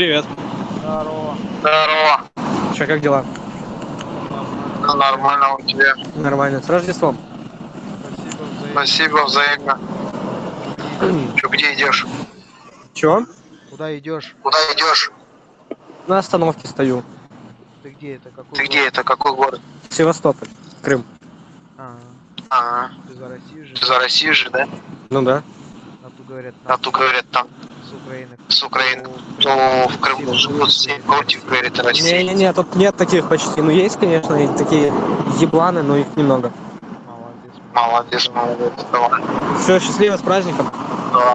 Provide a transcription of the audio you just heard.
Привет. Здорово. Здорово. Че, как дела? Ну, нормально у тебя. Нормально. С Рождеством. Спасибо взаимно. Спасибо взаимно. Че, где идешь? Чё? Куда идешь? Куда идешь? На остановке стою. Ты где это? Какой Ты где город? это? Какой город? Севастополь. Крым. А, А, ты за Россию же? ты за Россию же, да? Ну да. А тут говорят, А там тут говорят там с Украины. Украины. Ну, в Крыму живут все против, говорит, России. Не-не-не, тут нет таких почти. Ну есть, конечно, и такие ебланы, но их немного. Молодец. Молодец, молодец. Давай. Все, счастливо, с праздником. Да.